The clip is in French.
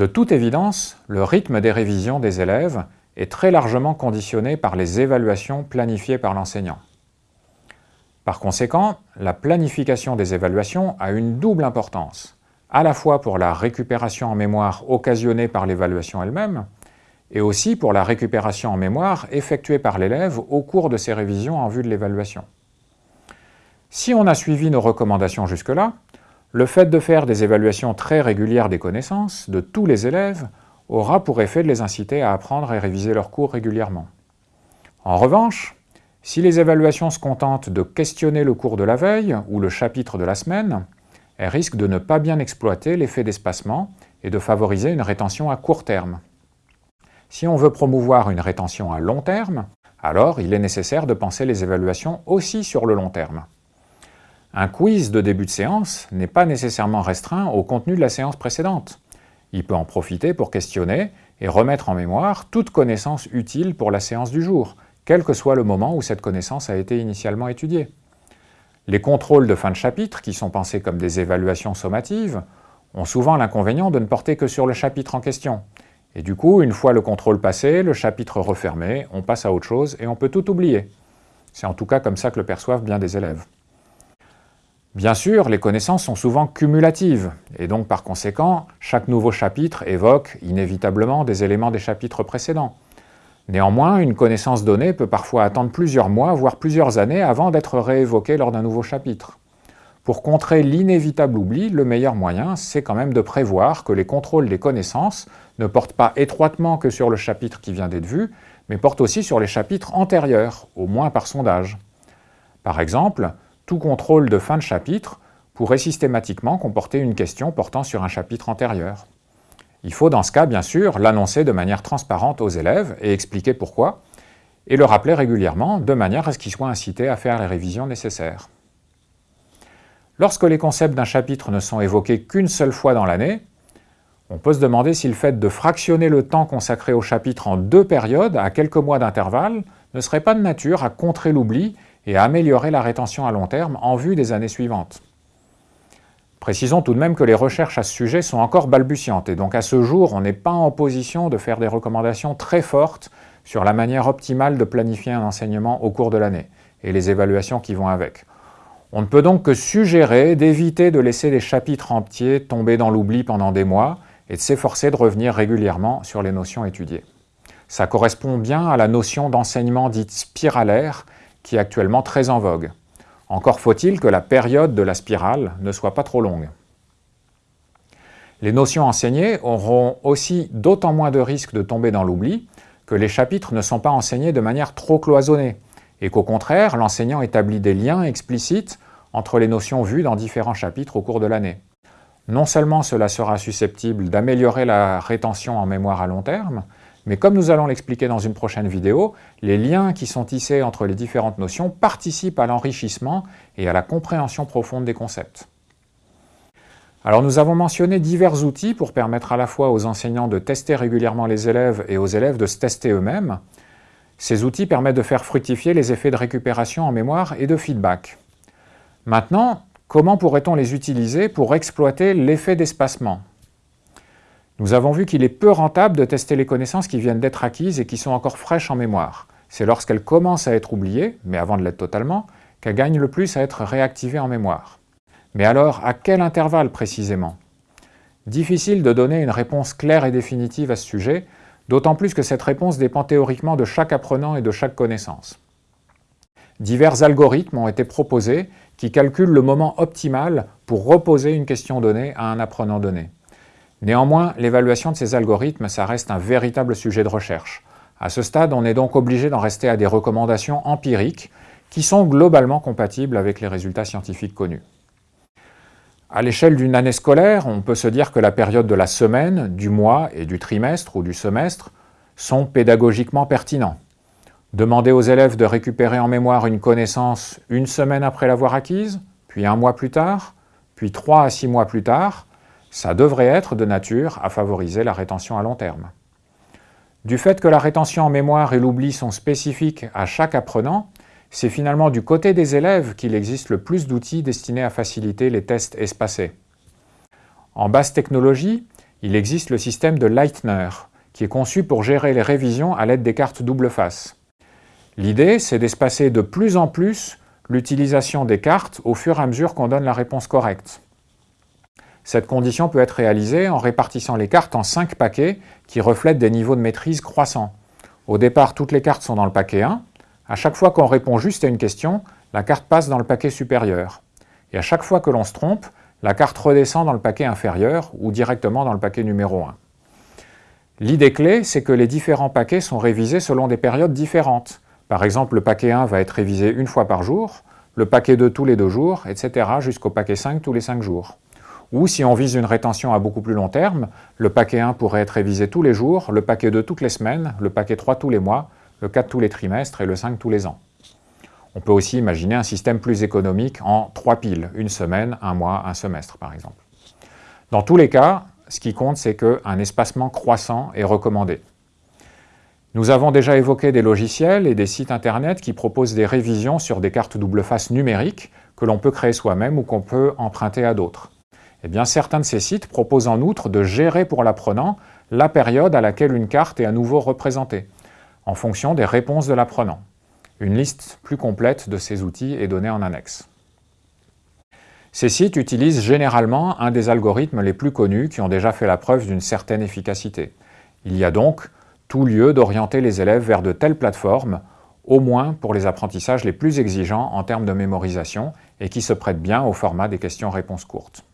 De toute évidence, le rythme des révisions des élèves est très largement conditionné par les évaluations planifiées par l'enseignant. Par conséquent, la planification des évaluations a une double importance, à la fois pour la récupération en mémoire occasionnée par l'évaluation elle-même, et aussi pour la récupération en mémoire effectuée par l'élève au cours de ses révisions en vue de l'évaluation. Si on a suivi nos recommandations jusque-là, le fait de faire des évaluations très régulières des connaissances de tous les élèves aura pour effet de les inciter à apprendre et réviser leurs cours régulièrement. En revanche, si les évaluations se contentent de questionner le cours de la veille ou le chapitre de la semaine, elles risquent de ne pas bien exploiter l'effet d'espacement et de favoriser une rétention à court terme. Si on veut promouvoir une rétention à long terme, alors il est nécessaire de penser les évaluations aussi sur le long terme. Un quiz de début de séance n'est pas nécessairement restreint au contenu de la séance précédente. Il peut en profiter pour questionner et remettre en mémoire toute connaissance utile pour la séance du jour, quel que soit le moment où cette connaissance a été initialement étudiée. Les contrôles de fin de chapitre, qui sont pensés comme des évaluations sommatives, ont souvent l'inconvénient de ne porter que sur le chapitre en question, et du coup, une fois le contrôle passé, le chapitre refermé, on passe à autre chose et on peut tout oublier. C'est en tout cas comme ça que le perçoivent bien des élèves. Bien sûr, les connaissances sont souvent cumulatives, et donc par conséquent, chaque nouveau chapitre évoque inévitablement des éléments des chapitres précédents. Néanmoins, une connaissance donnée peut parfois attendre plusieurs mois, voire plusieurs années avant d'être réévoquée lors d'un nouveau chapitre. Pour contrer l'inévitable oubli, le meilleur moyen, c'est quand même de prévoir que les contrôles des connaissances ne portent pas étroitement que sur le chapitre qui vient d'être vu, mais portent aussi sur les chapitres antérieurs, au moins par sondage. Par exemple, contrôle de fin de chapitre pourrait systématiquement comporter une question portant sur un chapitre antérieur. Il faut dans ce cas, bien sûr, l'annoncer de manière transparente aux élèves et expliquer pourquoi, et le rappeler régulièrement de manière à ce qu'ils soient incités à faire les révisions nécessaires. Lorsque les concepts d'un chapitre ne sont évoqués qu'une seule fois dans l'année, on peut se demander si le fait de fractionner le temps consacré au chapitre en deux périodes, à quelques mois d'intervalle, ne serait pas de nature à contrer l'oubli et à améliorer la rétention à long terme en vue des années suivantes. Précisons tout de même que les recherches à ce sujet sont encore balbutiantes et donc à ce jour, on n'est pas en position de faire des recommandations très fortes sur la manière optimale de planifier un enseignement au cours de l'année et les évaluations qui vont avec. On ne peut donc que suggérer d'éviter de laisser des chapitres entiers tomber dans l'oubli pendant des mois et de s'efforcer de revenir régulièrement sur les notions étudiées. Ça correspond bien à la notion d'enseignement dite spiralaire qui est actuellement très en vogue. Encore faut-il que la période de la spirale ne soit pas trop longue. Les notions enseignées auront aussi d'autant moins de risques de tomber dans l'oubli que les chapitres ne sont pas enseignés de manière trop cloisonnée, et qu'au contraire, l'enseignant établit des liens explicites entre les notions vues dans différents chapitres au cours de l'année. Non seulement cela sera susceptible d'améliorer la rétention en mémoire à long terme, mais comme nous allons l'expliquer dans une prochaine vidéo, les liens qui sont tissés entre les différentes notions participent à l'enrichissement et à la compréhension profonde des concepts. Alors nous avons mentionné divers outils pour permettre à la fois aux enseignants de tester régulièrement les élèves et aux élèves de se tester eux-mêmes, ces outils permettent de faire fructifier les effets de récupération en mémoire et de feedback. Maintenant, comment pourrait-on les utiliser pour exploiter l'effet d'espacement? Nous avons vu qu'il est peu rentable de tester les connaissances qui viennent d'être acquises et qui sont encore fraîches en mémoire. C'est lorsqu'elles commencent à être oubliées, mais avant de l'être totalement, qu'elles gagnent le plus à être réactivées en mémoire. Mais alors, à quel intervalle précisément? Difficile de donner une réponse claire et définitive à ce sujet, d'autant plus que cette réponse dépend théoriquement de chaque apprenant et de chaque connaissance. Divers algorithmes ont été proposés qui calculent le moment optimal pour reposer une question donnée à un apprenant donné. Néanmoins, l'évaluation de ces algorithmes, ça reste un véritable sujet de recherche. À ce stade, on est donc obligé d'en rester à des recommandations empiriques qui sont globalement compatibles avec les résultats scientifiques connus. À l'échelle d'une année scolaire, on peut se dire que la période de la semaine, du mois et du trimestre ou du semestre sont pédagogiquement pertinents. Demander aux élèves de récupérer en mémoire une connaissance une semaine après l'avoir acquise, puis un mois plus tard, puis trois à six mois plus tard, ça devrait être de nature à favoriser la rétention à long terme. Du fait que la rétention en mémoire et l'oubli sont spécifiques à chaque apprenant, c'est finalement du côté des élèves qu'il existe le plus d'outils destinés à faciliter les tests espacés. En basse technologie, il existe le système de Leitner, qui est conçu pour gérer les révisions à l'aide des cartes double face. L'idée, c'est d'espacer de plus en plus l'utilisation des cartes au fur et à mesure qu'on donne la réponse correcte. Cette condition peut être réalisée en répartissant les cartes en 5 paquets qui reflètent des niveaux de maîtrise croissants. Au départ, toutes les cartes sont dans le paquet 1. À chaque fois qu'on répond juste à une question, la carte passe dans le paquet supérieur. Et à chaque fois que l'on se trompe, la carte redescend dans le paquet inférieur ou directement dans le paquet numéro 1. L'idée clé, c'est que les différents paquets sont révisés selon des périodes différentes. Par exemple, le paquet 1 va être révisé une fois par jour, le paquet 2 tous les deux jours, etc. jusqu'au paquet 5 tous les 5 jours. Ou si on vise une rétention à beaucoup plus long terme, le paquet 1 pourrait être révisé tous les jours, le paquet 2 toutes les semaines, le paquet 3 tous les mois, le 4 tous les trimestres et le 5 tous les ans. On peut aussi imaginer un système plus économique en trois piles, une semaine, un mois, un semestre par exemple. Dans tous les cas, ce qui compte, c'est qu'un espacement croissant est recommandé. Nous avons déjà évoqué des logiciels et des sites internet qui proposent des révisions sur des cartes double face numériques que l'on peut créer soi-même ou qu'on peut emprunter à d'autres. Eh certains de ces sites proposent en outre de gérer pour l'apprenant la période à laquelle une carte est à nouveau représentée, en fonction des réponses de l'apprenant. Une liste plus complète de ces outils est donnée en annexe. Ces sites utilisent généralement un des algorithmes les plus connus qui ont déjà fait la preuve d'une certaine efficacité. Il y a donc tout lieu d'orienter les élèves vers de telles plateformes, au moins pour les apprentissages les plus exigeants en termes de mémorisation et qui se prêtent bien au format des questions-réponses courtes.